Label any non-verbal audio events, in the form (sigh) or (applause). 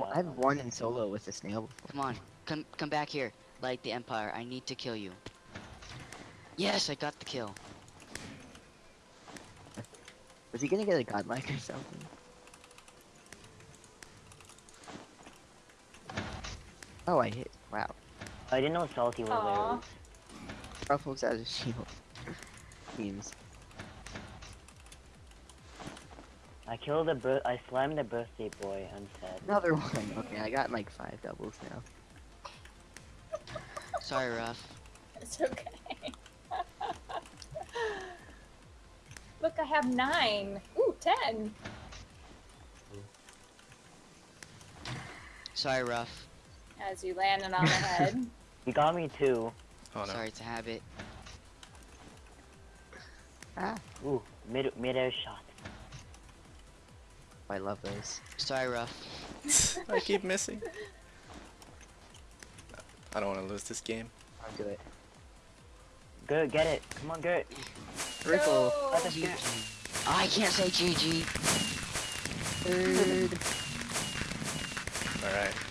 top. I've won in solo with the snail before. Come on, come come back here. Light the Empire. I need to kill you. Yes, I got the kill. Was he gonna get a godlike or something? Oh, I hit. Wow. I didn't know Salty was Aw. there. Ruffles has a shield. (laughs) Memes. I killed the bir- I slammed the birthday boy. I'm sad. Another one. Okay, I got like five doubles now. Sorry, Ruff. It's okay. Look, I have nine. Ooh, ten. Sorry, Ruff. As you land on the head. (laughs) You got me too. Oh no. Sorry, it's a habit. Ah, Ooh, mid mid air shot. I love those. Sorry, Ruff. I keep missing. I don't want to lose this game. I'll do it. Good, get it. Come on, Gert. Ripple. Go. Let us get. Oh, I can't say GG. Third. (laughs) All right.